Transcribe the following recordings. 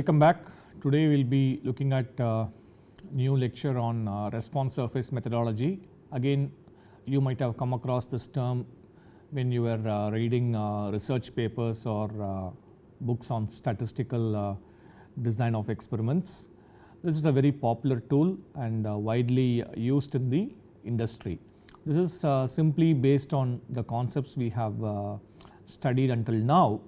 Welcome back. Today we will be looking at uh, new lecture on uh, response surface methodology. Again you might have come across this term when you were uh, reading uh, research papers or uh, books on statistical uh, design of experiments. This is a very popular tool and widely used in the industry. This is simply based on the concepts we have studied until now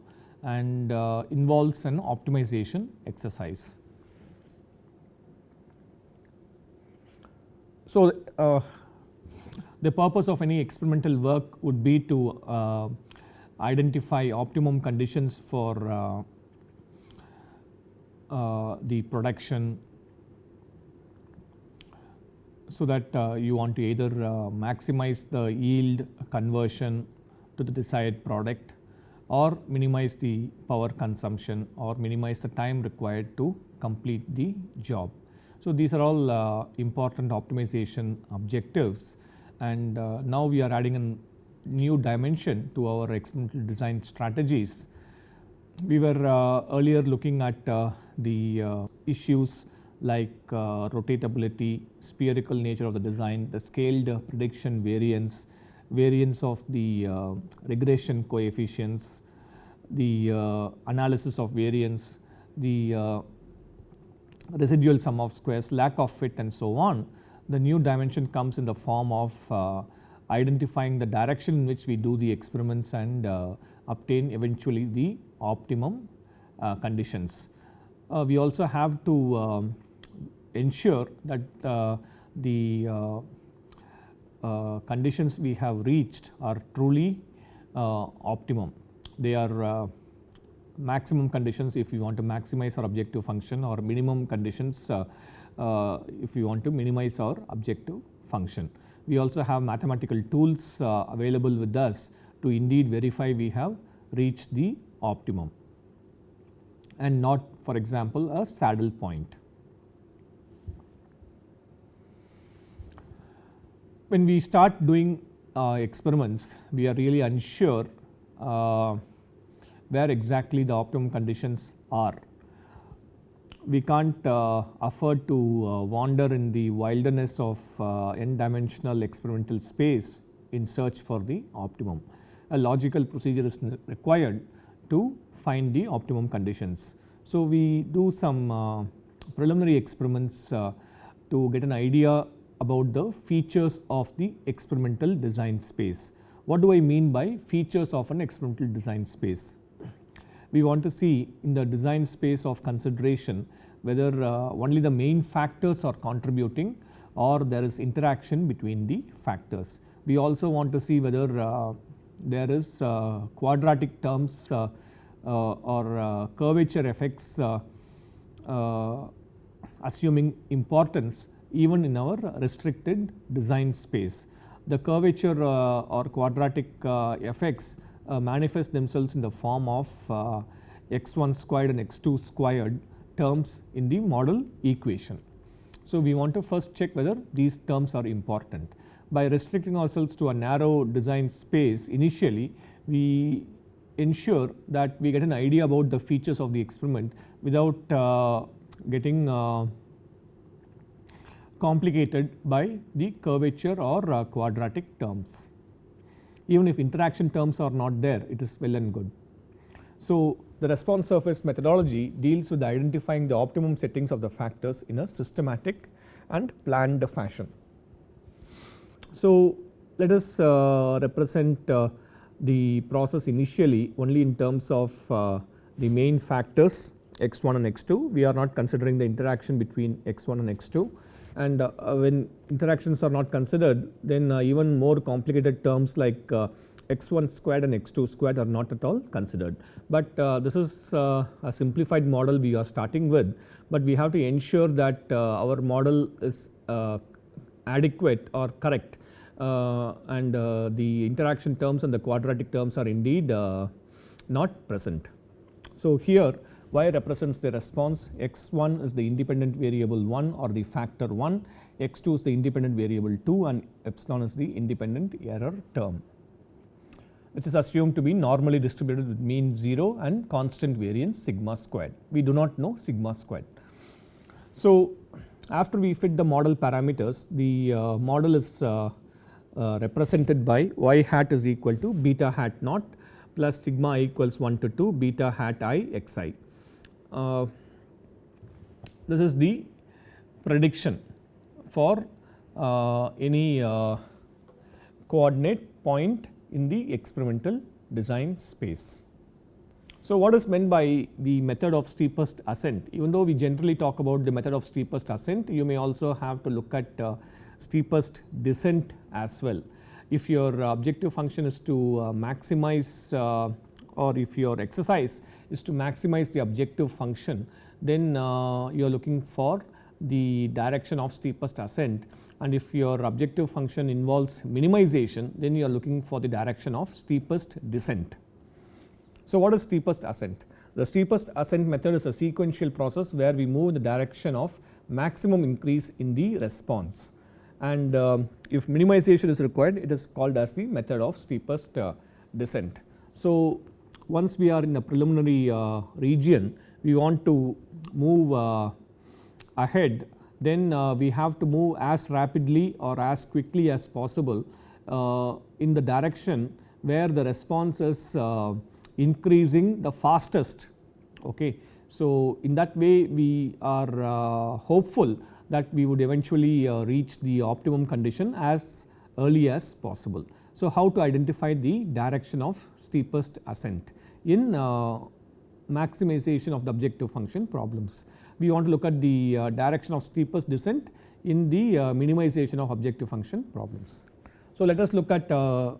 and uh, involves an optimization exercise. So, uh, the purpose of any experimental work would be to uh, identify optimum conditions for uh, uh, the production so that uh, you want to either maximize the yield conversion to the desired product or minimize the power consumption or minimize the time required to complete the job. So, these are all uh, important optimization objectives and uh, now we are adding a new dimension to our experimental design strategies. We were uh, earlier looking at uh, the uh, issues like uh, rotatability, spherical nature of the design, the scaled prediction variance, variance of the uh, regression coefficients, the uh, analysis of variance, the uh, residual sum of squares, lack of fit and so on. The new dimension comes in the form of identifying the direction in which we do the experiments and obtain eventually the optimum conditions. we also have to um, ensure that the uh, conditions we have reached are truly uh, optimum. They are uh, maximum conditions if you want to maximize our objective function or minimum conditions if you want to minimize our objective function. We also have mathematical tools available with us to indeed verify we have reached the optimum and not for example a saddle point. When we start doing uh, experiments, we are really unsure uh, where exactly the optimum conditions are. We can't uh, afford to uh, wander in the wilderness of uh, n dimensional experimental space in search for the optimum. A logical procedure is required to find the optimum conditions. So, we do some uh, preliminary experiments to get an idea about the features of the experimental design space. What do I mean by features of an experimental design space? We want to see in the design space of consideration whether uh, only the main factors are contributing or there is interaction between the factors. We also want to see whether uh, there is uh, quadratic terms uh, uh, or uh, curvature effects assuming importance even in our restricted design space. The curvature uh, or quadratic uh, effects uh, manifest themselves in the form of x1 squared and x2 squared terms in the model equation. So, we want to first check whether these terms are important. By restricting ourselves to a narrow design space initially, we ensure that we get an idea about the features of the experiment without uh, getting uh, complicated by the curvature or uh, quadratic terms. Even if interaction terms are not there it is well and good. So, the response surface methodology deals with identifying the optimum settings of the factors in a systematic and planned fashion. So, let us uh, represent uh, the process initially only in terms of uh, the main factors x1 and x2. We are not considering the interaction between x1 and x2 and uh, when interactions are not considered then uh, even more complicated terms like uh, x1 squared and x2 squared are not at all considered. But this is a simplified model we are starting with, but we have to ensure that our model is adequate or correct uh, and uh, the interaction terms and the quadratic terms are indeed uh, not present. So, here y represents the response, x1 is the independent variable 1 or the factor 1, x2 is the independent variable 2 and epsilon is the independent error term. which is assumed to be normally distributed with mean 0 and constant variance sigma squared. We do not know sigma squared. So, after we fit the model parameters the uh, model is uh, uh, represented by y hat is equal to beta hat naught plus sigma equals 1 to 2 beta hat i x i. Uh, this is the prediction for uh, any uh, coordinate point in the experimental design space. So, what is meant by the method of steepest ascent even though we generally talk about the method of steepest ascent you may also have to look at uh, steepest descent as well. If your objective function is to uh, maximize uh, or if your exercise is to maximize the objective function then uh, you are looking for the direction of steepest ascent and if your objective function involves minimization then you are looking for the direction of steepest descent. So, what is steepest ascent? The steepest ascent method is a sequential process where we move in the direction of maximum increase in the response and uh, if minimization is required it is called as the method of steepest uh, descent. So, once we are in a preliminary uh, region we want to move uh, ahead then uh, we have to move as rapidly or as quickly as possible in the direction where the response is increasing the fastest. Okay. So, in that way we are hopeful that we would eventually reach the optimum condition as early as possible. So, how to identify the direction of steepest ascent in uh, maximization of the objective function problems. We want to look at the uh, direction of steepest descent in the uh, minimization of objective function problems. So, let us look at uh,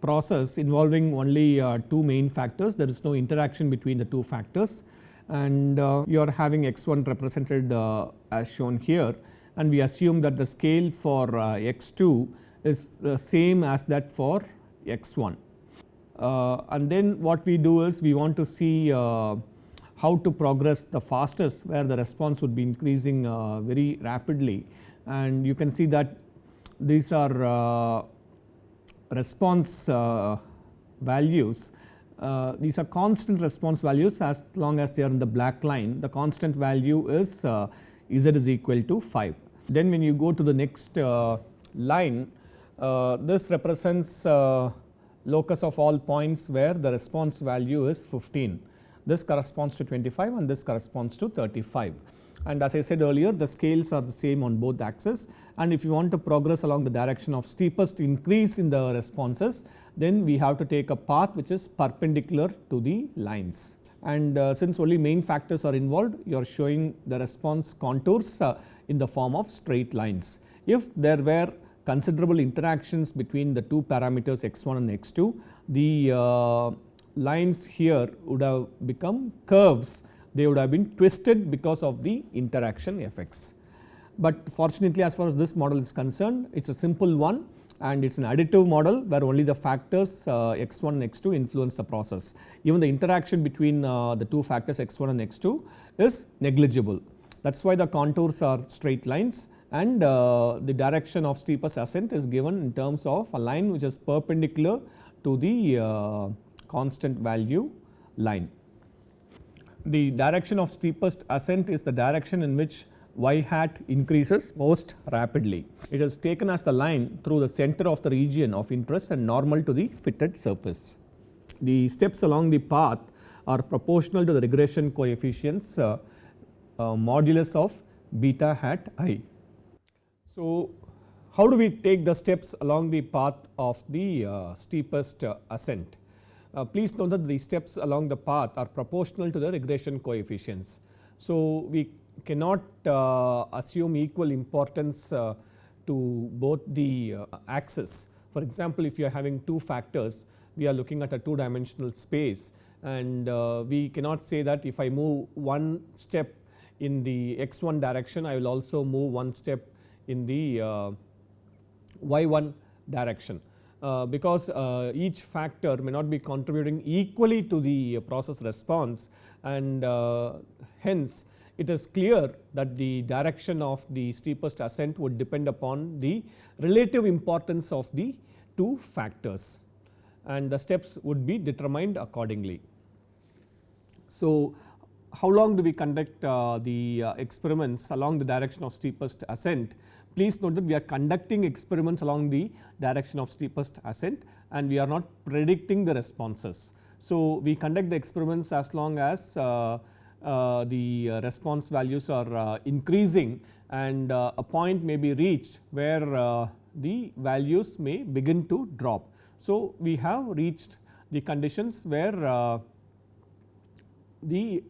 process involving only uh, two main factors there is no interaction between the two factors and uh, you are having x1 represented as shown here and we assume that the scale for x2 is the same as that for x1 uh, and then what we do is we want to see uh, how to progress the fastest where the response would be increasing uh, very rapidly. And you can see that these are response values. Uh, these are constant response values as long as they are in the black line. The constant value is uh, z is equal to 5. Then when you go to the next uh, line this represents locus of all points where the response value is 15. This corresponds to 25 and this corresponds to 35 and as I said earlier the scales are the same on both axes and if you want to progress along the direction of steepest increase in the responses then we have to take a path which is perpendicular to the lines and uh, since only main factors are involved you are showing the response contours uh, in the form of straight lines. If there were considerable interactions between the two parameters x1 and x2 the uh, lines here would have become curves they would have been twisted because of the interaction effects. But fortunately as far as this model is concerned it is a simple one and it is an additive model where only the factors uh, x1 and x2 influence the process. Even the interaction between uh, the two factors x1 and x2 is negligible that is why the contours are straight lines and uh, the direction of steepest ascent is given in terms of a line which is perpendicular to the uh, constant value line. The direction of steepest ascent is the direction in which y hat increases most rapidly. It is taken as the line through the center of the region of interest and normal to the fitted surface. The steps along the path are proportional to the regression coefficients uh, uh, modulus of beta hat i. So, how do we take the steps along the path of the uh, steepest uh, ascent? Uh, please note that the steps along the path are proportional to the regression coefficients. So, we cannot uh, assume equal importance uh, to both the uh, axes. For example, if you are having two factors, we are looking at a two dimensional space and we cannot say that if I move one step in the x1 direction, I will also move one step in the uh, y1 direction. Uh, because uh, each factor may not be contributing equally to the process response and hence it is clear that the direction of the steepest ascent would depend upon the relative importance of the two factors. and the steps would be determined accordingly. So, how long do we conduct the experiments along the direction of steepest ascent? Please note that we are conducting experiments along the direction of steepest ascent and we are not predicting the responses. So, we conduct the experiments as long as uh, uh, the uh, response values are uh, increasing and a point may be reached where the values may begin to drop. So, we have reached the conditions where the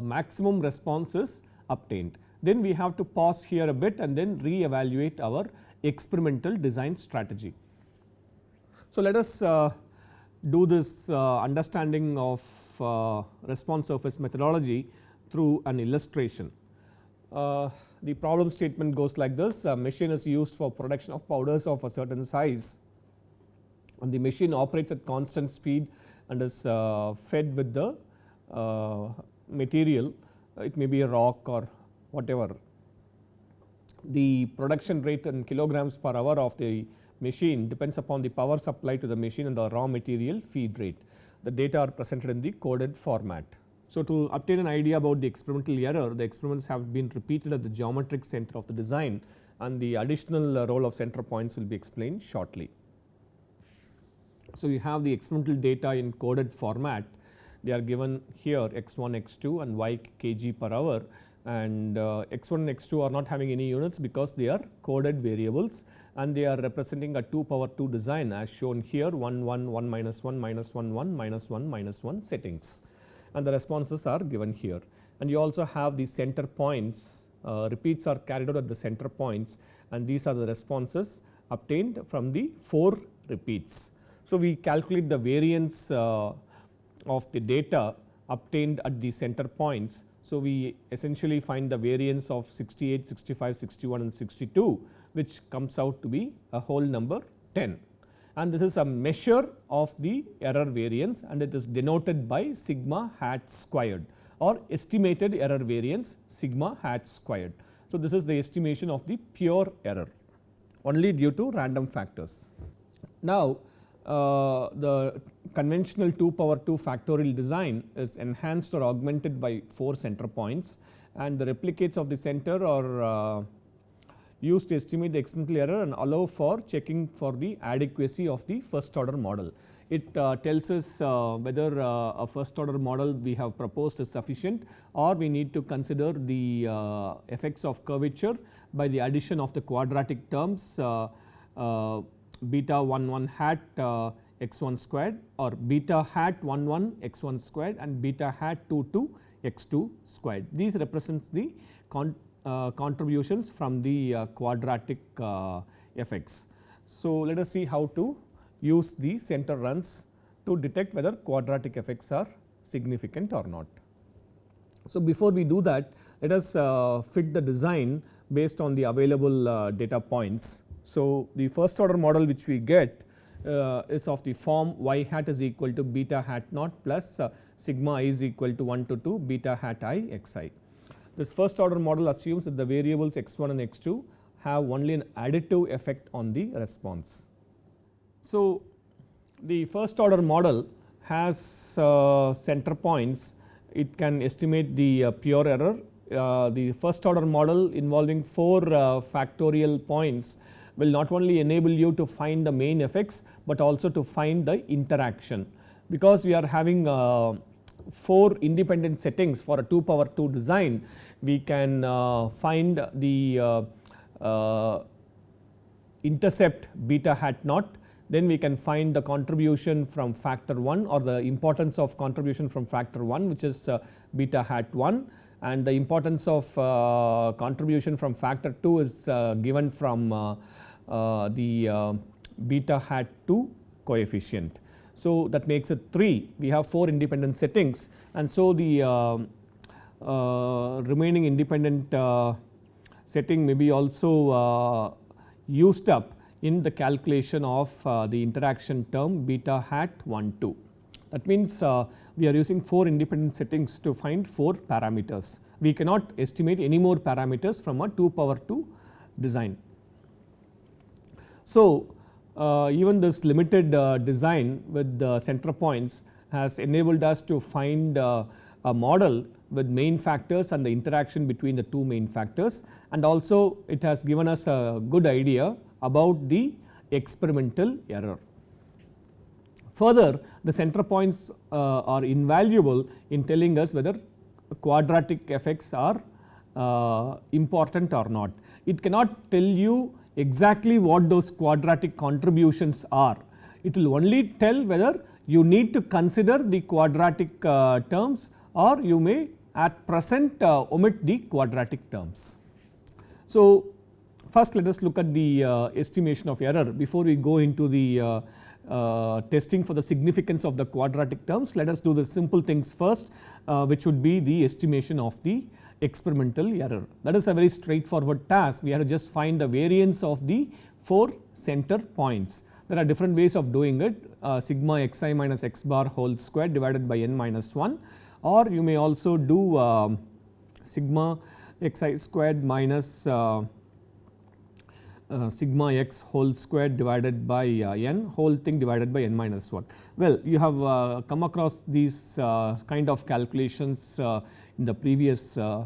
maximum response is obtained. Then we have to pause here a bit and then re-evaluate our experimental design strategy. So, let us uh, do this uh, understanding of uh, response surface methodology through an illustration. Uh, the problem statement goes like this a machine is used for production of powders of a certain size and the machine operates at constant speed and is uh, fed with the uh, material it may be a rock or whatever. The production rate in kilograms per hour of the machine depends upon the power supply to the machine and the raw material feed rate the data are presented in the coded format. So, to obtain an idea about the experimental error the experiments have been repeated at the geometric center of the design and the additional uh, role of center points will be explained shortly. So, you have the experimental data in coded format they are given here x1 x2 and y kg per hour and uh, x1 and x2 are not having any units because they are coded variables and they are representing a 2 power 2 design as shown here 1 1 1 minus 1 minus 1 1 minus 1 minus 1 settings and the responses are given here and you also have the center points uh, repeats are carried out at the center points and these are the responses obtained from the 4 repeats. So, we calculate the variance uh, of the data obtained at the center points. So, we essentially find the variance of 68, 65, 61 and 62 which comes out to be a whole number 10 and this is a measure of the error variance and it is denoted by sigma hat squared or estimated error variance sigma hat squared. So, this is the estimation of the pure error only due to random factors. Now, uh, the conventional 2 power 2 factorial design is enhanced or augmented by 4 center points and the replicates of the center are uh, used to estimate the experimental error and allow for checking for the adequacy of the first order model. It uh, tells us uh, whether uh, a first order model we have proposed is sufficient or we need to consider the uh, effects of curvature by the addition of the quadratic terms uh, beta 1 1 hat x 1 squared or beta hat 1 1 x 1 squared and beta hat 2 2 x 2 squared. These represents the uh, contributions from the uh, quadratic uh, effects. So, let us see how to use the center runs to detect whether quadratic effects are significant or not. So, before we do that let us fit the design based on the available data points. So, the first order model which we get uh, is of the form y hat is equal to beta hat naught plus uh, sigma i is equal to 1 to 2 beta hat i x i. This first order model assumes that the variables x1 and x2 have only an additive effect on the response. So, the first order model has uh, center points, it can estimate the uh, pure error. Uh, the first order model involving 4 uh, factorial points will not only enable you to find the main effects, but also to find the interaction. Because we are having uh, 4 independent settings for a 2 power 2 design, we can uh, find the uh, uh, intercept beta hat naught then we can find the contribution from factor 1 or the importance of contribution from factor 1 which is uh, beta hat 1 and the importance of uh, contribution from factor 2 is given from the beta hat 2 coefficient. So, that makes it 3 we have 4 independent settings and so the uh, remaining independent uh, setting may be also uh, used up in the calculation of the interaction term beta hat 1 2. That means, we are using 4 independent settings to find 4 parameters. We cannot estimate any more parameters from a 2 power 2 design. So, uh, even this limited uh, design with the center points has enabled us to find uh, a model with main factors and the interaction between the two main factors and also it has given us a good idea about the experimental error. Further the center points uh, are invaluable in telling us whether quadratic effects are uh, important or not. It cannot tell you exactly what those quadratic contributions are. It will only tell whether you need to consider the quadratic uh, terms or you may at present uh, omit the quadratic terms. So, first let us look at the uh, estimation of error before we go into the uh, uh, testing for the significance of the quadratic terms. Let us do the simple things first uh, which would be the estimation of the experimental error. That is a very straightforward task. We have to just find the variance of the 4 center points. There are different ways of doing it uh, sigma xi minus x bar whole square divided by n minus 1 or you may also do uh, sigma xi squared minus uh, uh, sigma x whole square divided by uh, n whole thing divided by n minus 1. Well, you have uh, come across these uh, kind of calculations uh, in the previous uh,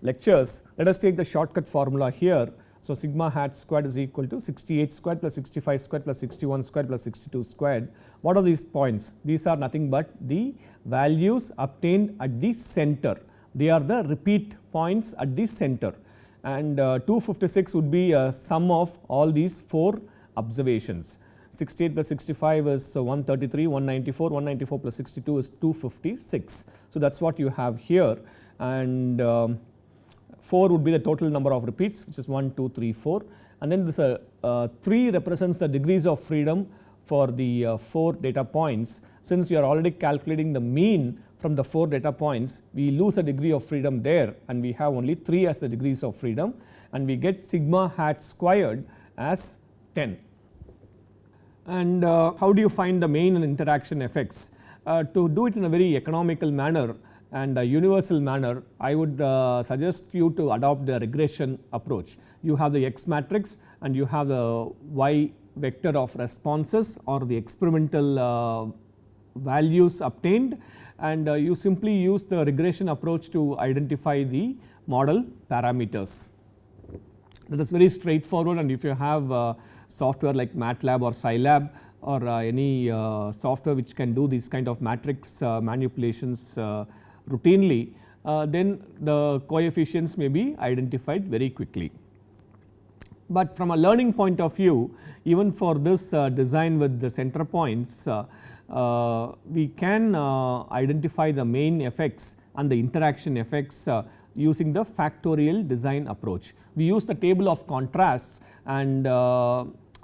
lectures. Let us take the shortcut formula here. So, sigma hat squared is equal to 68 squared plus 65 squared plus 61 squared plus 62 squared. What are these points? These are nothing but the values obtained at the center. They are the repeat points at the center and uh, 256 would be a sum of all these 4 observations. 68 plus 65 is 133, 194, 194 plus 62 is 256. So, that is what you have here and um, 4 would be the total number of repeats which is 1, 2, 3, 4 and then this uh, uh, 3 represents the degrees of freedom for the uh, 4 data points. Since you are already calculating the mean from the 4 data points, we lose a degree of freedom there and we have only 3 as the degrees of freedom and we get sigma hat squared as 10. And uh, how do you find the main and interaction effects? Uh, to do it in a very economical manner and a universal manner, I would uh, suggest you to adopt the regression approach. You have the X matrix and you have the Y vector of responses or the experimental values obtained and you simply use the regression approach to identify the model parameters. That is very straightforward and if you have software like MATLAB or Scilab or uh, any uh, software which can do these kind of matrix uh, manipulations uh, routinely, uh, then the coefficients may be identified very quickly. But from a learning point of view even for this uh, design with the center points we can identify the main effects and the interaction effects using the factorial design approach. We use the table of contrasts and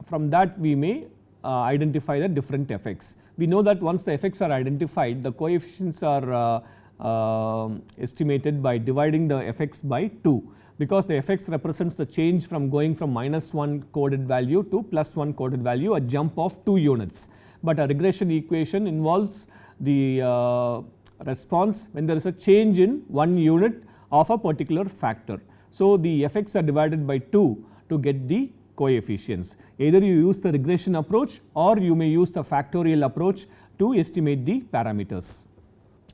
from that we may identify the different effects. We know that once the effects are identified the coefficients are uh, estimated by dividing the effects by 2 because the effects represents the change from going from minus 1 coded value to plus 1 coded value a jump of 2 units but a regression equation involves the uh, response when there is a change in one unit of a particular factor. So, the effects are divided by 2 to get the coefficients either you use the regression approach or you may use the factorial approach to estimate the parameters.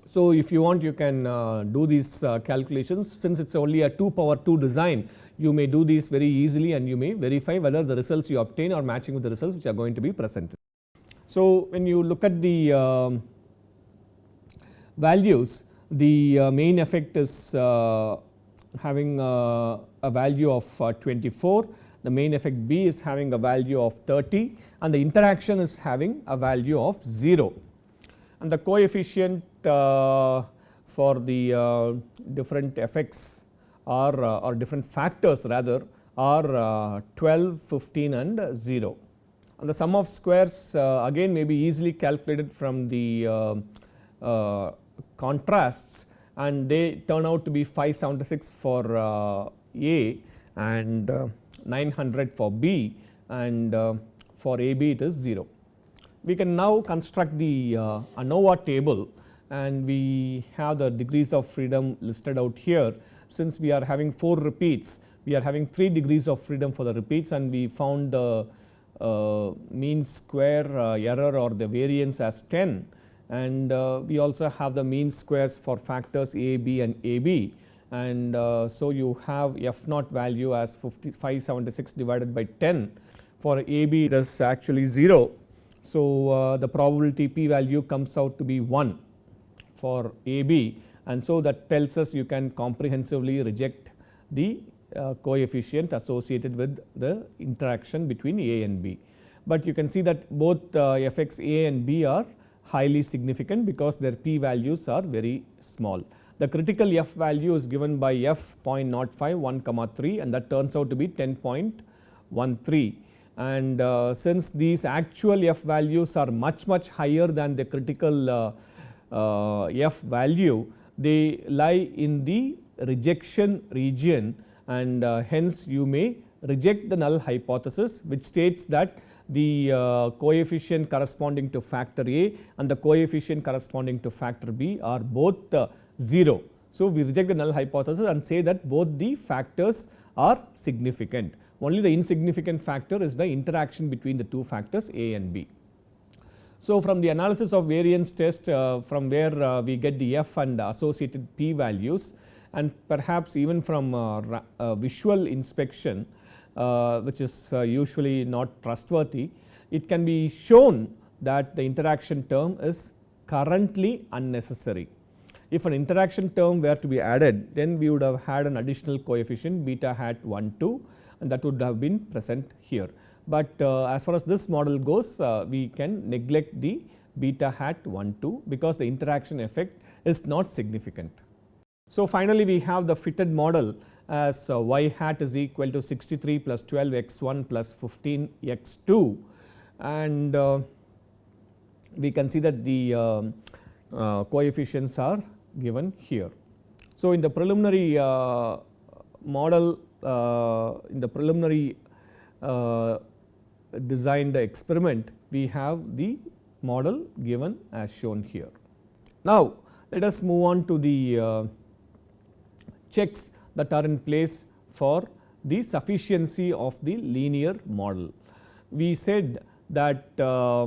So, if you want you can uh, do these uh, calculations since it is only a 2 power 2 design you may do these very easily and you may verify whether the results you obtain are matching with the results which are going to be presented. So, when you look at the uh, values the uh, main effect is uh, having uh, a value of uh, 24, the main effect B is having a value of 30 and the interaction is having a value of 0 and the coefficient uh, for the different effects are or different factors rather are 12, 15 and 0 and the sum of squares uh, again may be easily calculated from the uh, uh, contrasts and they turn out to be 576 for A and 900 for B and for AB it is 0. We can now construct the ANOVA table and we have the degrees of freedom listed out here. Since we are having 4 repeats we are having 3 degrees of freedom for the repeats and we found the uh, mean square uh, error or the variance as 10 and uh, we also have the mean squares for factors a, b and a, b and uh, so you have f naught value as 576 divided by 10 for a b it is actually 0. So, uh, the probability p value comes out to be 1 for a b and so that tells us you can comprehensively reject the uh, coefficient associated with the interaction between a and b. But you can see that both uh, effects a and b are highly significant because their p values are very small. The critical f value is given by f 0.05 1 comma 3 and that turns out to be 10.13 and uh, since these actual f values are much much higher than the critical uh, uh, f value they lie in the rejection region and uh, hence you may reject the null hypothesis which states that the uh, coefficient corresponding to factor A and the coefficient corresponding to factor B are both uh, 0. So, we reject the null hypothesis and say that both the factors are significant only the insignificant factor is the interaction between the two factors A and B. So, from the analysis of variance test uh, from where uh, we get the f and associated p values and perhaps even from uh, uh visual inspection uh, which is uh, usually not trustworthy, it can be shown that the interaction term is currently unnecessary. If an interaction term were to be added then we would have had an additional coefficient beta hat 1 2 and that would have been present here. But uh, as far as this model goes uh, we can neglect the beta hat 1 2 because the interaction effect is not significant. So, finally, we have the fitted model as uh, y hat is equal to 63 plus 12 x 1 plus 15 x 2 and uh, we can see that the uh, uh coefficients are given here. So, in the preliminary uh, model uh, in the preliminary designed experiment we have the model given as shown here. Now, let us move on to the checks that are in place for the sufficiency of the linear model. We said that uh,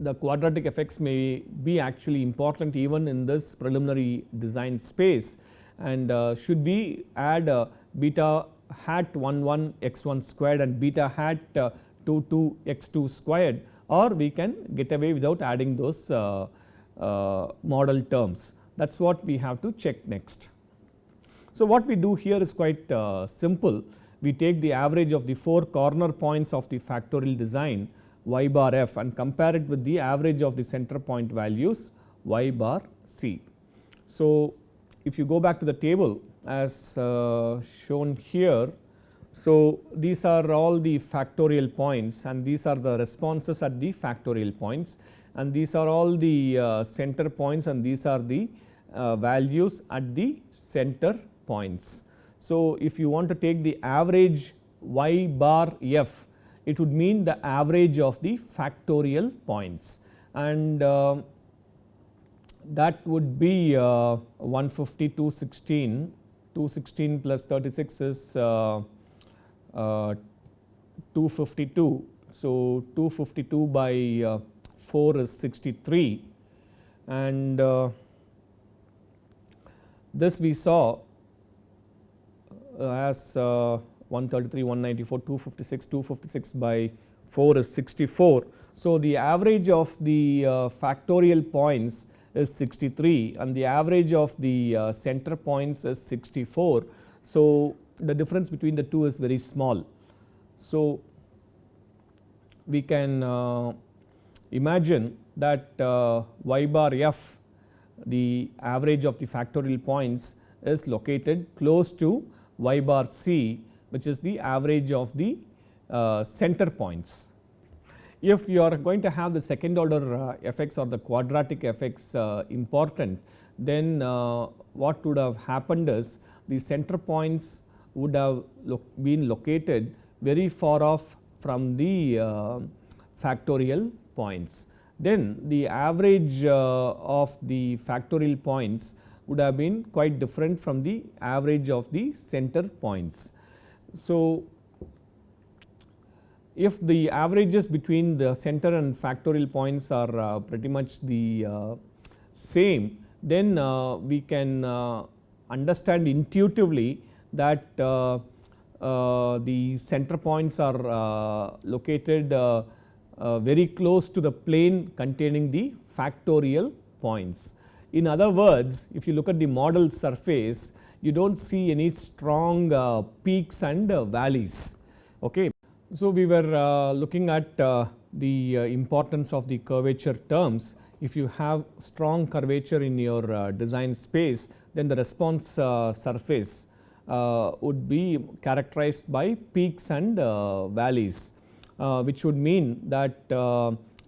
the quadratic effects may be actually important even in this preliminary design space and uh, should we add uh, beta hat 1 1 x 1 squared and beta hat uh, 2 2 x 2 squared or we can get away without adding those uh, uh, model terms that is what we have to check next. So, what we do here is quite uh, simple. We take the average of the 4 corner points of the factorial design y bar f and compare it with the average of the center point values y bar c. So, if you go back to the table as uh, shown here. So, these are all the factorial points and these are the responses at the factorial points and these are all the uh, center points and these are the uh, values at the center points. So, if you want to take the average y bar f, it would mean the average of the factorial points. And uh, that would be uh, 150 216 216 plus 36 is uh, uh 252. So, 252 by uh, 4 is 63 and uh, this we saw as 133, 194, 256, 256 by 4 is 64. So, the average of the uh, factorial points is 63 and the average of the center points is 64. So, the difference between the two is very small. So, we can uh, imagine that uh, y bar f the average of the factorial points is located close to y bar c which is the average of the uh, center points. If you are going to have the second order uh, effects or the quadratic effects uh, important then uh, what would have happened is the center points would have lo been located very far off from the factorial points. Then the average of the factorial points would have been quite different from the average of the center points. So, if the averages between the center and factorial points are uh, pretty much the uh, same, then uh, we can understand intuitively that the center points are located very close to the plane containing the factorial points. In other words, if you look at the model surface, you do not see any strong peaks and valleys. Okay. So, we were uh, looking at uh, the uh, importance of the curvature terms. If you have strong curvature in your uh, design space, then the response uh, surface uh, would be characterized by peaks and valleys, which would mean that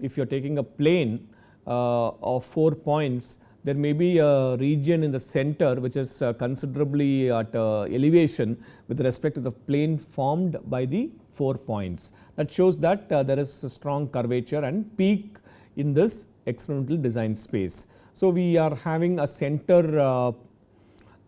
if you are taking a plane of 4 points, there may be a region in the center which is considerably at elevation with respect to the plane formed by the 4 points. That shows that uh, there is a strong curvature and peak in this experimental design space. So, we are having a center uh,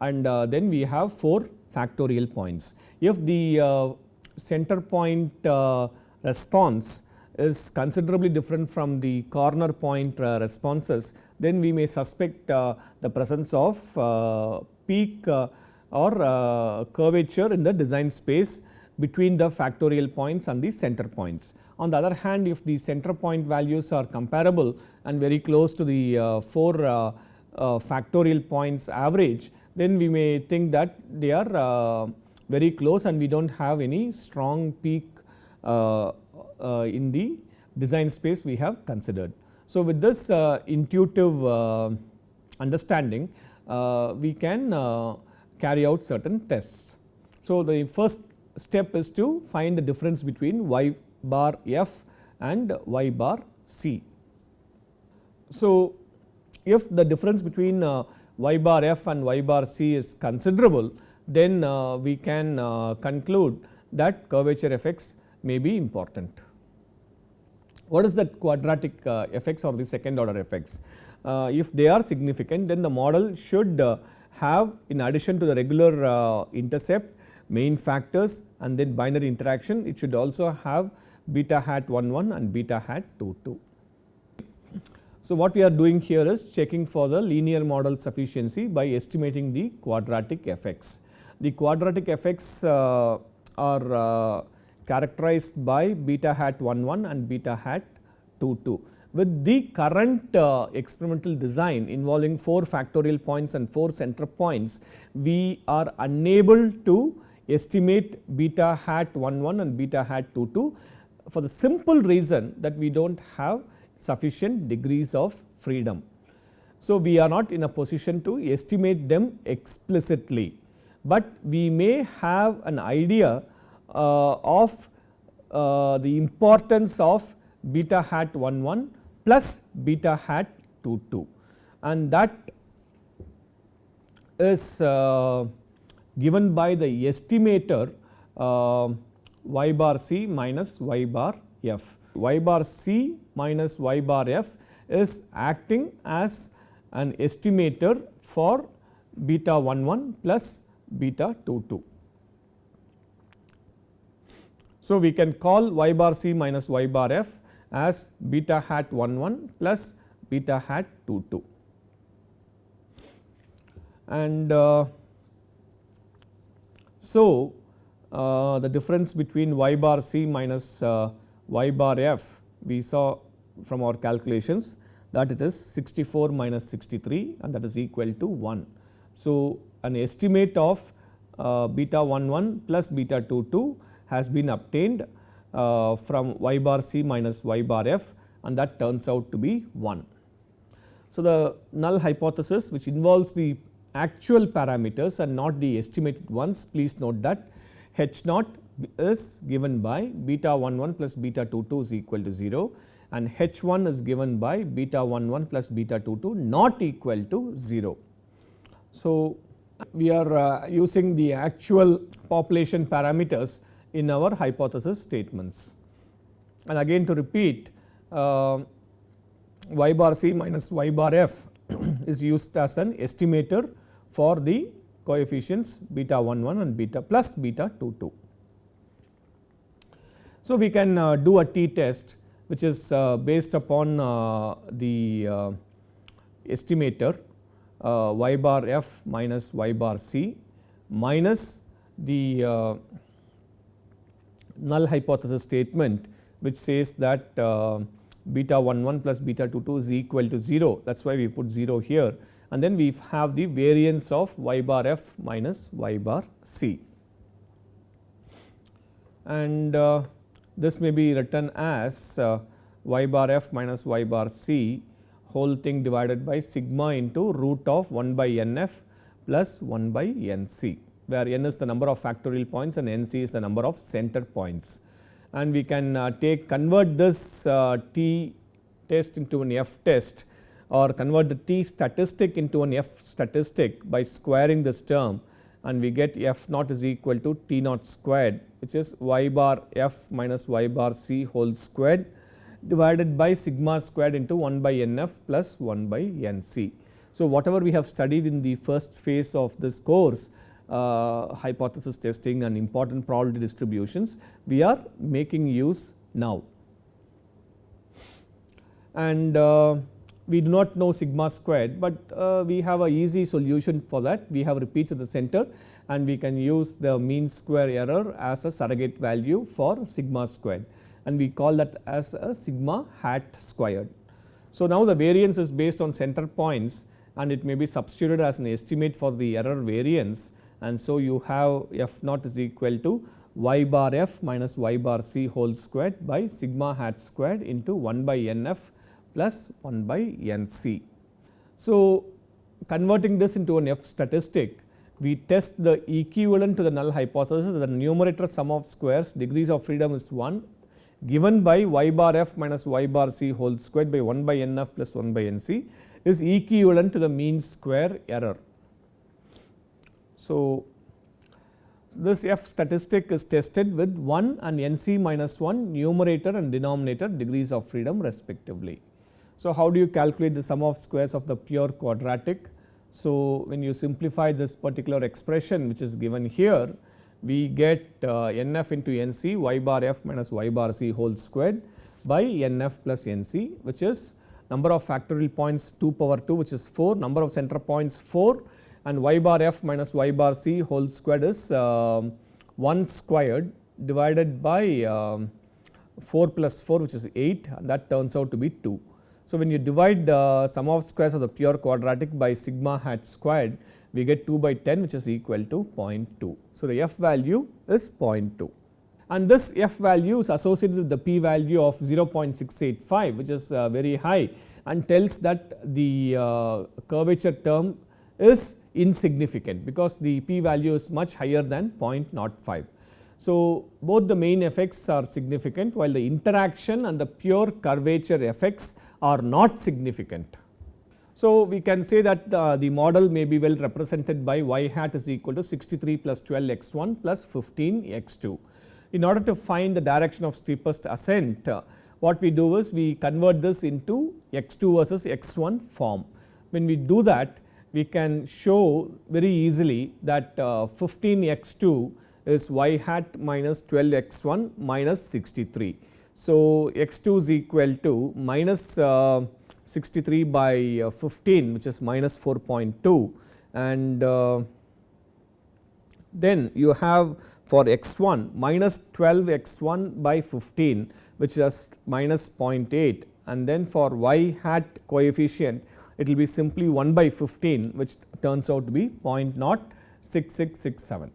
and uh, then we have 4 factorial points. If the uh, center point uh, response is considerably different from the corner point uh, responses, then we may suspect the presence of peak or curvature in the design space between the factorial points and the center points. On the other hand, if the center point values are comparable and very close to the uh, 4 uh, uh, factorial points average, then we may think that they are uh, very close and we do not have any strong peak uh, uh, in the design space we have considered. So, with this intuitive understanding, we can carry out certain tests. So, the first step is to find the difference between y bar f and y bar c. So, if the difference between uh, y bar f and y bar c is considerable, then uh, we can uh, conclude that curvature effects may be important. What is that quadratic uh, effects or the second order effects? Uh, if they are significant, then the model should uh, have in addition to the regular intercept main factors and then binary interaction it should also have beta hat 1 1 and beta hat 2 2. So, what we are doing here is checking for the linear model sufficiency by estimating the quadratic effects. The quadratic effects are characterized by beta hat 1 1 and beta hat 2 2. With the current uh, experimental design involving 4 factorial points and 4 center points, we are unable to estimate beta hat 1 1 and beta hat 2 2 for the simple reason that we do not have sufficient degrees of freedom. So, we are not in a position to estimate them explicitly, but we may have an idea of uh, the importance of beta hat 1 1 plus beta hat 2 2 and that is uh, given by the estimator uh, y bar c minus y bar f. y bar c minus y bar f is acting as an estimator for beta 1 1 plus beta 2 2. So, we can call y bar c minus y bar f as beta hat 1 1 plus beta hat 2 2 and uh, so, uh, the difference between y bar c minus uh, y bar f we saw from our calculations that it is 64 minus 63 and that is equal to 1. So, an estimate of uh, beta 1 1 plus beta 2 2 has been obtained uh, from y bar c minus y bar f and that turns out to be 1. So, the null hypothesis which involves the actual parameters and not the estimated ones. Please note that H naught is given by beta 1 1 plus beta 2 2 is equal to 0 and H 1 is given by beta 1 1 plus beta 2 2 not equal to 0. So, we are uh, using the actual population parameters in our hypothesis statements. And again to repeat uh, y bar c minus y bar f is used as an estimator for the coefficients beta 1 1 and beta plus beta 2 2. So, we can uh, do a t test which is uh, based upon uh, the uh, estimator uh, y bar f minus y bar c minus the uh, null hypothesis statement which says that beta 1 1 plus beta 2 2 is equal to 0 that is why we put 0 here. And then we have the variance of y bar f minus y bar c. And uh, this may be written as uh, y bar f minus y bar c whole thing divided by sigma into root of 1 by n f plus 1 by n c where n is the number of factorial points and n c is the number of center points. And we can uh, take convert this uh, t test into an f test or convert the t statistic into an f statistic by squaring this term and we get f naught is equal to t naught squared which is y bar f minus y bar c whole squared divided by sigma squared into 1 by n f plus 1 by n c. So, whatever we have studied in the first phase of this course uh, hypothesis testing and important probability distributions we are making use now. And uh, we do not know sigma squared, but uh, we have a easy solution for that. We have repeats at the center and we can use the mean square error as a surrogate value for sigma squared and we call that as a sigma hat squared. So, now the variance is based on center points and it may be substituted as an estimate for the error variance and so you have f naught is equal to y bar f minus y bar c whole squared by sigma hat squared into 1 by n f plus 1 by n c. So, converting this into an f statistic we test the equivalent to the null hypothesis that the numerator sum of squares degrees of freedom is 1 given by y bar f minus y bar c whole squared by 1 by n f plus 1 by n c is equivalent to the mean square error. So, this f statistic is tested with 1 and n c minus 1 numerator and denominator degrees of freedom respectively. So, how do you calculate the sum of squares of the pure quadratic? So, when you simplify this particular expression which is given here, we get uh, nf into nc y bar f minus y bar c whole squared by nf plus nc which is number of factorial points 2 power 2 which is 4, number of center points 4 and y bar f minus y bar c whole squared is uh, 1 squared divided by um, 4 plus 4 which is 8 and that turns out to be 2. So, when you divide the sum of squares of the pure quadratic by sigma hat squared, we get 2 by 10 which is equal to 0.2. So, the f value is 0.2 and this f value is associated with the p value of 0.685 which is uh, very high and tells that the uh, curvature term is insignificant because the p value is much higher than 0.05. So, both the main effects are significant while the interaction and the pure curvature effects are not significant. So, we can say that uh, the model may be well represented by y hat is equal to 63 plus 12 x 1 plus 15 x 2. In order to find the direction of steepest ascent, uh, what we do is we convert this into x 2 versus x 1 form. When we do that, we can show very easily that uh, 15 x 2 is y hat minus 12 x 1 minus 63. So, x 2 is equal to minus uh, 63 by uh, 15 which is minus 4.2 and then you have for x 1 minus 12 x 1 by 15 which is minus 0.8 and then for y hat coefficient it will be simply 1 by 15 which turns out to be 0.6667.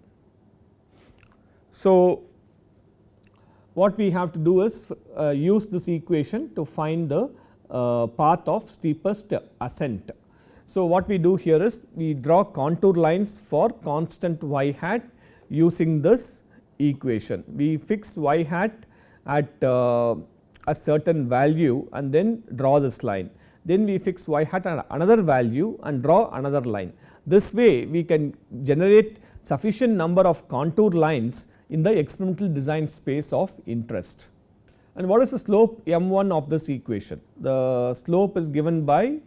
So, what we have to do is uh, use this equation to find the uh, path of steepest ascent. So, what we do here is we draw contour lines for constant y hat using this equation. We fix y hat at uh, a certain value and then draw this line. Then we fix y hat at another value and draw another line. This way we can generate sufficient number of contour lines in the experimental design space of interest. And what is the slope m1 of this equation? The slope is given by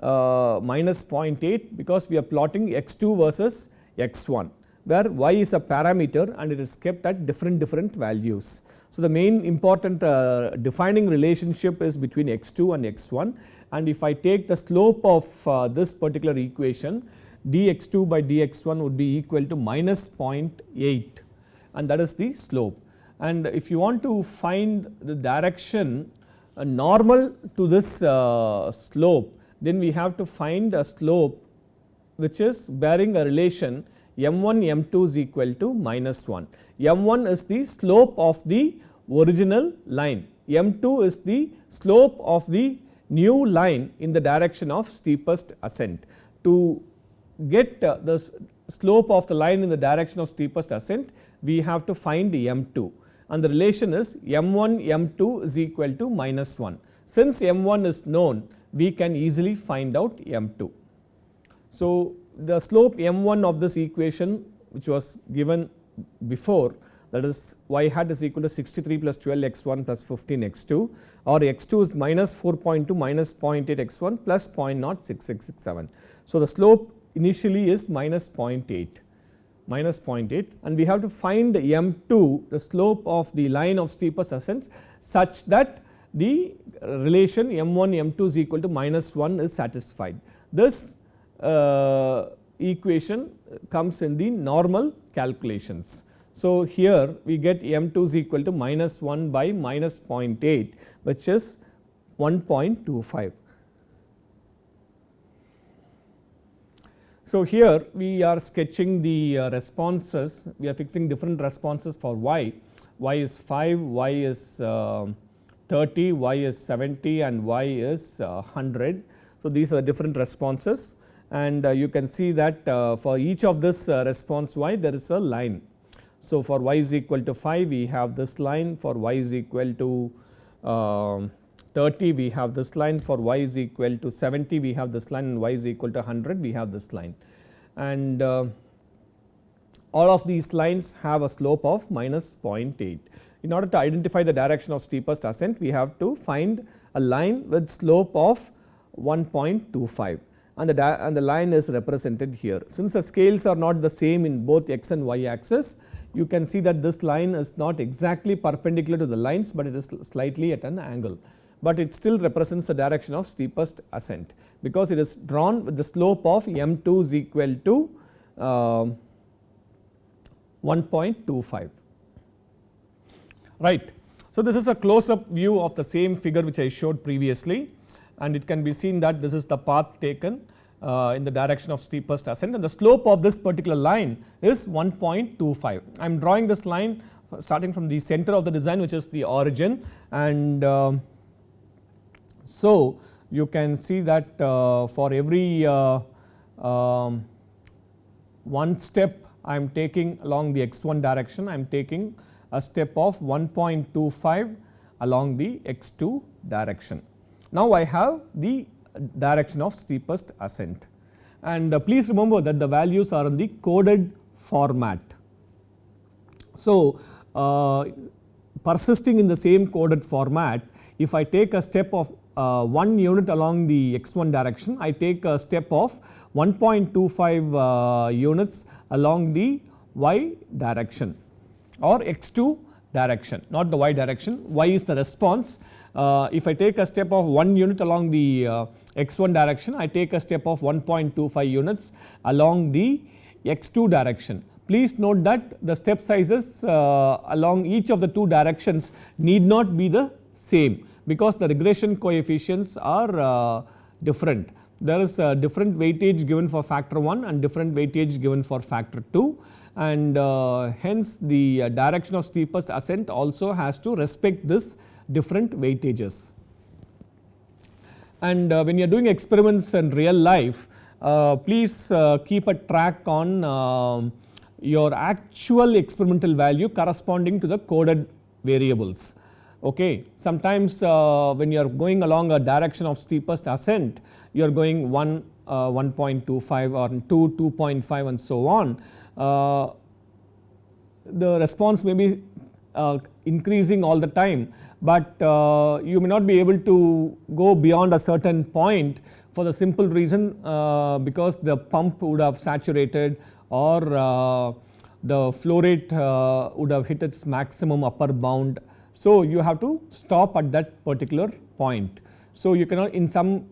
uh, minus 0.8 because we are plotting x2 versus x1 where y is a parameter and it is kept at different different values. So, the main important uh, defining relationship is between x2 and x1 and if I take the slope of uh, this particular equation dx2 by dx1 would be equal to minus 0.8 and that is the slope. And if you want to find the direction uh, normal to this uh, slope then we have to find a slope which is bearing a relation m1 m2 is equal to minus 1. m1 is the slope of the original line, m2 is the slope of the new line in the direction of steepest ascent. To get uh, the slope of the line in the direction of steepest ascent we have to find m2 and the relation is m1 m2 is equal to minus 1. Since m1 is known we can easily find out m2. So, the slope m1 of this equation which was given before that is y hat is equal to 63 plus 12 x1 plus 15 x2 or x2 is minus 4.2 minus 0.8 x1 plus 0.0667. So, the slope initially is minus 0.8 minus 0.8 and we have to find the m2 the slope of the line of steepest ascent such that the relation m1 m2 is equal to minus 1 is satisfied. This uh, equation comes in the normal calculations. So, here we get m2 is equal to minus 1 by minus 0.8 which is 1.25. So, here we are sketching the uh, responses, we are fixing different responses for y, y is 5, y is uh, 30, y is 70 and y is uh, 100. So, these are different responses and uh, you can see that uh, for each of this uh, response y there is a line. So, for y is equal to 5 we have this line. For y is equal to um, 30 we have this line. For y is equal to 70 we have this line. And y is equal to 100 we have this line. And uh, all of these lines have a slope of minus 0.8. In order to identify the direction of steepest ascent we have to find a line with slope of 1.25 and the, and the line is represented here. Since the scales are not the same in both x and y axis, you can see that this line is not exactly perpendicular to the lines, but it is slightly at an angle, but it still represents the direction of steepest ascent because it is drawn with the slope of m2 is equal to uh, 1.25 right. So, this is a close up view of the same figure which I showed previously and it can be seen that this is the path taken uh, in the direction of steepest ascent and the slope of this particular line is 1.25. I am drawing this line starting from the center of the design which is the origin and uh, so you can see that uh, for every uh, um, one step I am taking along the x1 direction I am taking a step of 1.25 along the x2 direction. Now, I have the direction of steepest ascent. And uh, please remember that the values are in the coded format. So, uh, persisting in the same coded format if I take a step of uh, 1 unit along the x1 direction I take a step of 1.25 uh, units along the y direction or x2 direction not the y direction. Y is the response. Uh, if I take a step of 1 unit along the uh, x1 direction, I take a step of 1.25 units along the x2 direction. Please note that the step sizes uh, along each of the two directions need not be the same because the regression coefficients are uh, different. There is a different weightage given for factor 1 and different weightage given for factor 2 and uh, hence the uh, direction of steepest ascent also has to respect this different weightages. And uh, when you are doing experiments in real life, uh, please uh, keep a track on um, your actual experimental value corresponding to the coded variables. Okay. Sometimes uh, when you are going along a direction of steepest ascent, you are going 1, uh, 1.25 or 2, 2.5 and so on. Uh, the response may be increasing all the time but uh, you may not be able to go beyond a certain point for the simple reason uh, because the pump would have saturated or uh, the flow rate would have hit its maximum upper bound. So, you have to stop at that particular point. So, you cannot in some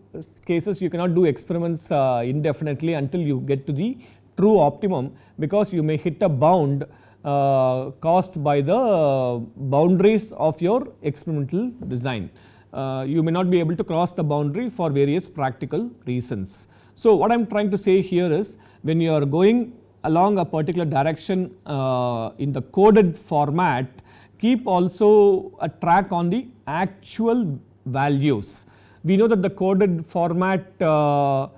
cases you cannot do experiments indefinitely until you get to the true optimum because you may hit a bound uh, caused by the boundaries of your experimental design. Uh, you may not be able to cross the boundary for various practical reasons. So, what I am trying to say here is when you are going along a particular direction uh, in the coded format keep also a track on the actual values. We know that the coded format uh,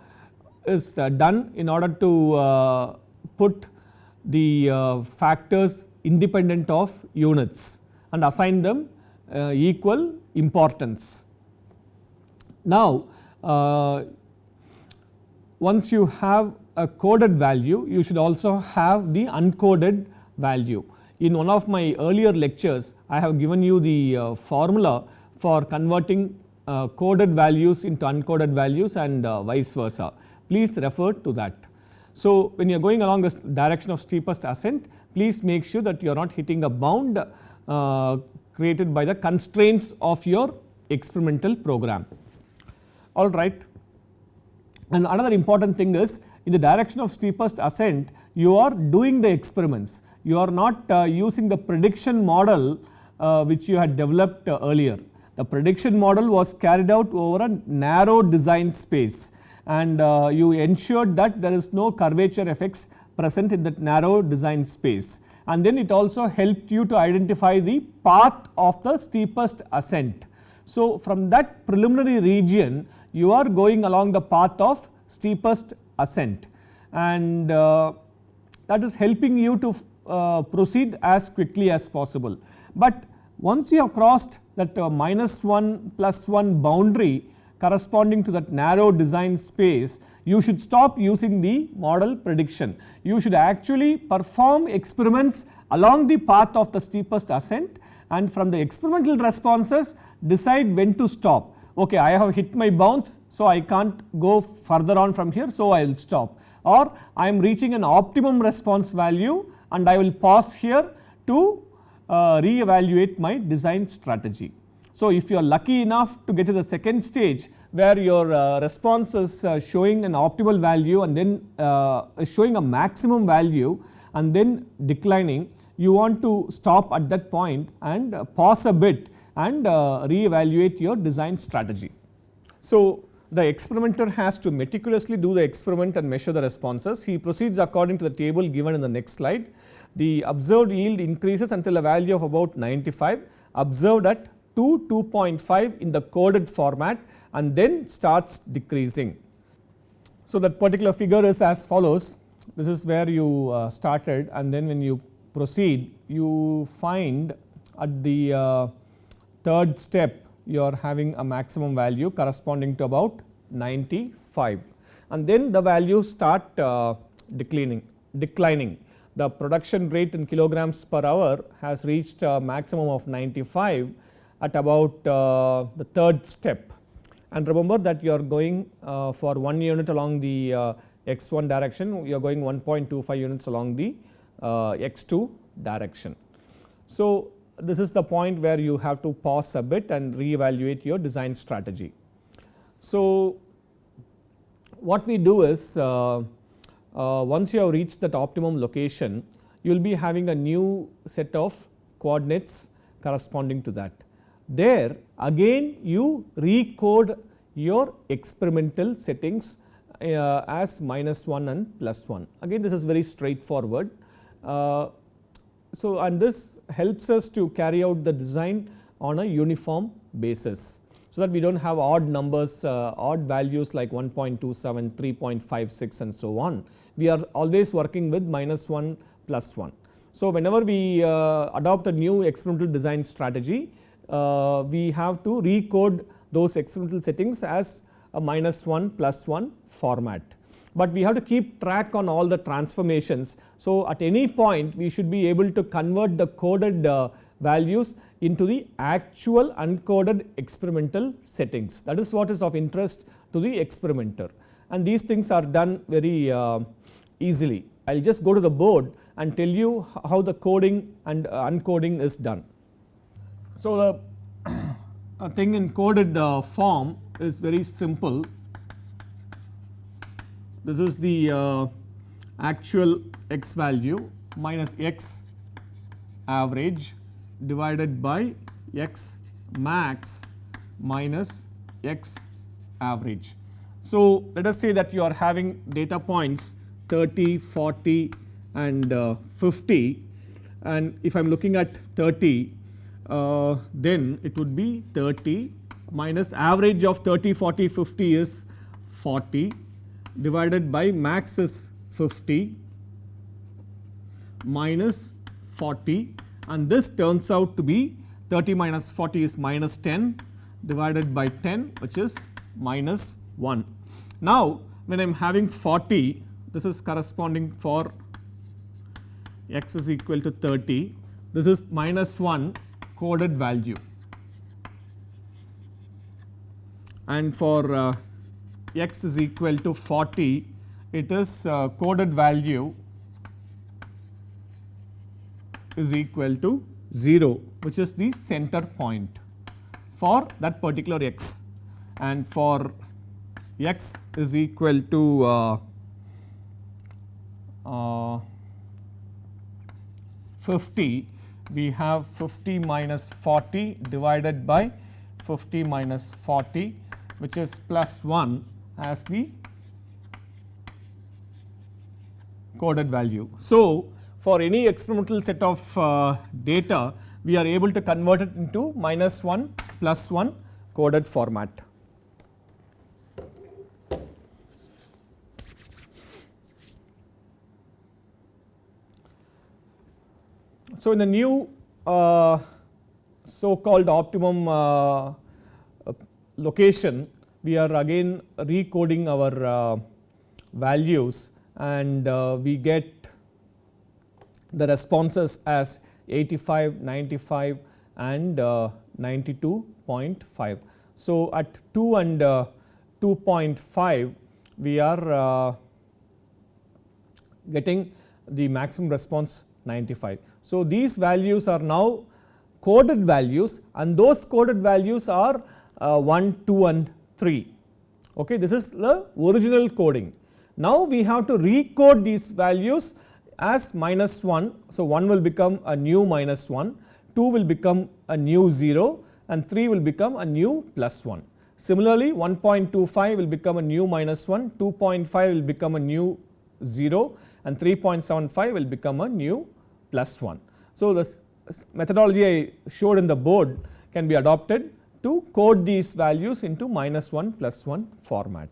is uh, done in order to uh, put the uh, factors independent of units and assign them uh, equal importance. Now, uh, once you have a coded value, you should also have the uncoded value. In one of my earlier lectures, I have given you the formula for converting coded values into uncoded values and vice versa. Please refer to that. So, when you are going along this direction of steepest ascent, please make sure that you are not hitting a bound uh, created by the constraints of your experimental program. All right. And another important thing is in the direction of steepest ascent, you are doing the experiments. You are not uh, using the prediction model uh, which you had developed uh, earlier. The prediction model was carried out over a narrow design space and uh, you ensured that there is no curvature effects present in that narrow design space. And then it also helped you to identify the path of the steepest ascent. So, from that preliminary region you are going along the path of steepest ascent and uh, that is helping you to uh, proceed as quickly as possible. But once you have crossed that uh, minus 1 plus 1 boundary corresponding to that narrow design space, you should stop using the model prediction. You should actually perform experiments along the path of the steepest ascent and from the experimental responses decide when to stop. Okay, I have hit my bounds, so I can't go further on from here, so I will stop or I am reaching an optimum response value and I will pause here to uh, re-evaluate my design strategy. So, if you are lucky enough to get to the second stage where your uh, response is uh, showing an optimal value and then uh, showing a maximum value and then declining, you want to stop at that point and uh, pause a bit and uh, re-evaluate your design strategy. So, the experimenter has to meticulously do the experiment and measure the responses. He proceeds according to the table given in the next slide. The observed yield increases until a value of about 95 observed at 2 2.5 in the coded format and then starts decreasing. So, that particular figure is as follows. This is where you uh, started and then when you proceed you find at the uh, third step you are having a maximum value corresponding to about 95 and then the values start uh, declining declining. The production rate in kilograms per hour has reached a maximum of 95 at about uh, the third step. And remember that you are going uh, for 1 unit along the uh, x1 direction, you are going 1.25 units along the x2 direction. So, this is the point where you have to pause a bit and re-evaluate your design strategy. So, what we do is once you have reached that optimum location, you will be having a new set of coordinates corresponding to that. There again you recode your experimental settings uh, as minus 1 and plus 1. Again this is very straightforward. Uh, so, and this helps us to carry out the design on a uniform basis. So, that we do not have odd numbers, uh, odd values like 1.27, 3.56 and so on. We are always working with minus 1 plus 1. So, whenever we uh, adopt a new experimental design strategy, uh, we have to recode those experimental settings as a minus 1 plus 1 format. But we have to keep track on all the transformations. So, at any point we should be able to convert the coded uh, values into the actual uncoded experimental settings. That is what is of interest to the experimenter and these things are done very uh, easily. I will just go to the board and tell you how the coding and uh, uncoding is done. So, the thing in coded uh, form is very simple. This is the uh, actual x value minus x average divided by x max minus x average. So, let us say that you are having data points 30, 40 and uh, 50 and if I am looking at 30 uh, then it would be 30 minus average of 30, 40, 50 is 40 divided by max is 50 minus 40 and this turns out to be 30 minus 40 is minus 10 divided by 10 which is minus 1. Now, when I am having 40 this is corresponding for x is equal to 30 this is minus 1 coded value. And for uh, x is equal to 40 it is uh, coded value is equal to 0 which is the center point for that particular x. And for x is equal to uh, uh, 50 we have 50 minus 40 divided by 50 minus 40 which is plus 1 as the coded value. So, for any experimental set of uh, data we are able to convert it into minus 1 plus 1 coded format. So, in the new uh, so called optimum uh, location we are again recoding our uh, values and uh, we get the responses as 85, 95 and uh, 92.5. So, at 2 and uh, 2.5 we are uh, getting the maximum response 95. So, these values are now coded values and those coded values are uh, 1, 2 and 3. Okay, this is the original coding. Now, we have to recode these values as minus 1. So, 1 will become a new minus 1, 2 will become a new 0 and 3 will become a new plus 1. Similarly, 1.25 will become a new minus 1, 2.5 will become a new 0 and 3.75 will become a new plus 1. So, the methodology I showed in the board can be adopted to code these values into minus 1 plus 1 format.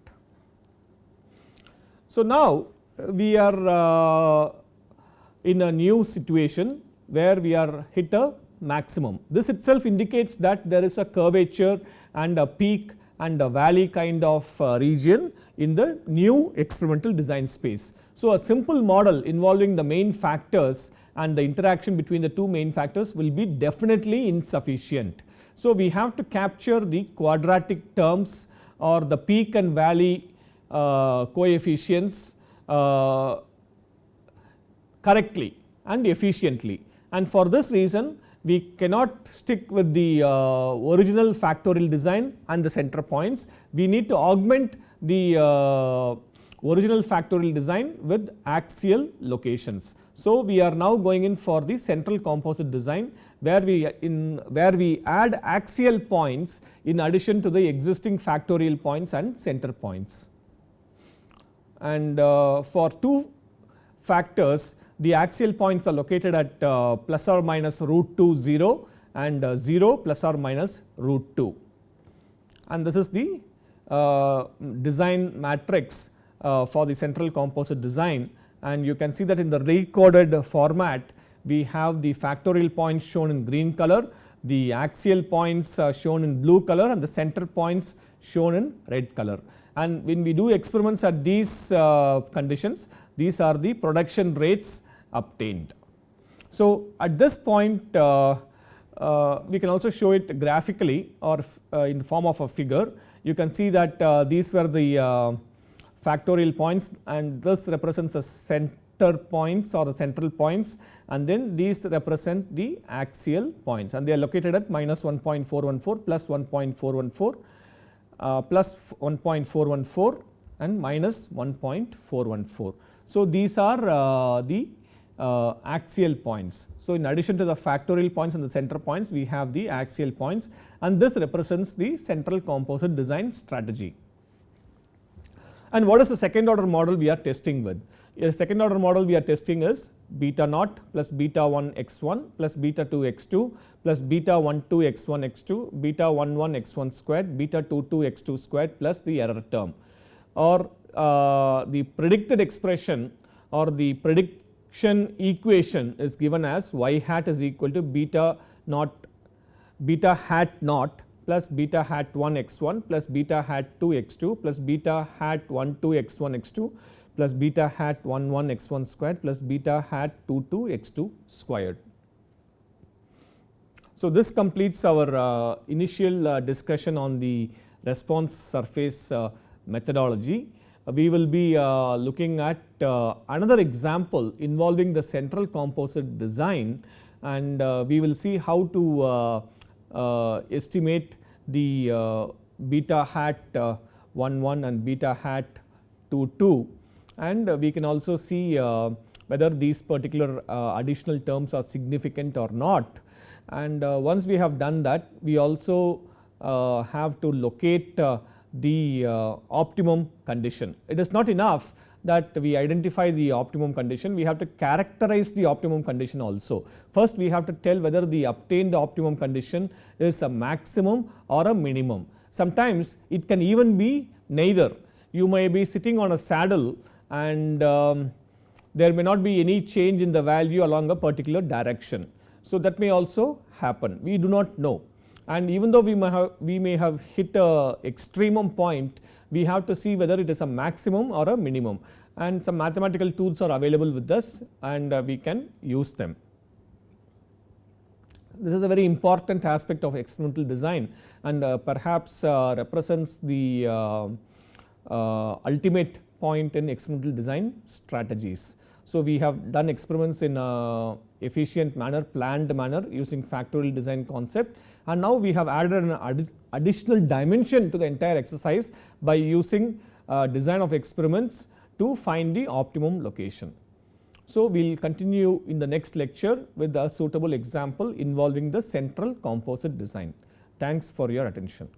So, now we are uh, in a new situation where we are hit a maximum. This itself indicates that there is a curvature and a peak and a valley kind of uh, region in the new experimental design space. So, a simple model involving the main factors and the interaction between the two main factors will be definitely insufficient. So, we have to capture the quadratic terms or the peak and valley uh, coefficients uh, correctly and efficiently and for this reason we cannot stick with the uh, original factorial design and the center points. We need to augment the uh, original factorial design with axial locations. So, we are now going in for the central composite design where we in where we add axial points in addition to the existing factorial points and center points. And uh, for two factors the axial points are located at uh, plus or minus root 2 0 and uh, 0 plus or minus root 2 and this is the uh, design matrix uh, for the central composite design and you can see that in the recoded format we have the factorial points shown in green color, the axial points shown in blue color and the center points shown in red color. And when we do experiments at these uh, conditions, these are the production rates obtained. So, at this point uh, uh, we can also show it graphically or uh, in the form of a figure. You can see that uh, these were the uh, factorial points and this represents the center points or the central points and then these represent the axial points and they are located at minus 1.414 plus 1.414 uh, plus 1.414 and minus 1.414. So, these are uh, the uh, axial points. So, in addition to the factorial points and the center points we have the axial points and this represents the central composite design strategy. And what is the second order model we are testing with? The second order model we are testing is beta naught plus beta 1 x 1 plus beta 2 x 2 plus beta 1 2 x 1 x 2 beta 1 1 x 1 squared beta 2 2 x 2 squared plus the error term or uh, the predicted expression or the prediction equation is given as y hat is equal to beta naught beta hat naught plus beta hat 1 x 1 plus beta hat 2 x 2 plus beta hat 1 2 x 1 x 2 plus beta hat 1 1 x 1 squared plus beta hat 2 2 x 2 squared. So, this completes our uh, initial uh, discussion on the response surface uh, methodology. we will be uh, looking at uh, another example involving the central composite design and uh, we will see how to estimate the uh, beta hat uh, 1 1 and beta hat 2 2 and uh, we can also see whether these particular additional terms are significant or not and once we have done that we also have to locate the uh, optimum condition. It is not enough that we identify the optimum condition, we have to characterize the optimum condition also. First we have to tell whether the obtained optimum condition is a maximum or a minimum. Sometimes it can even be neither. You may be sitting on a saddle and um, there may not be any change in the value along a particular direction. So, that may also happen, we do not know and even though we may have we may have hit a extremum point we have to see whether it is a maximum or a minimum and some mathematical tools are available with us and uh, we can use them. This is a very important aspect of experimental design and uh, perhaps uh, represents the ultimate point in experimental design strategies. So, we have done experiments in a efficient manner planned manner using factorial design concept and now we have added an additional dimension to the entire exercise by using uh, design of experiments to find the optimum location. So, we will continue in the next lecture with a suitable example involving the central composite design. Thanks for your attention.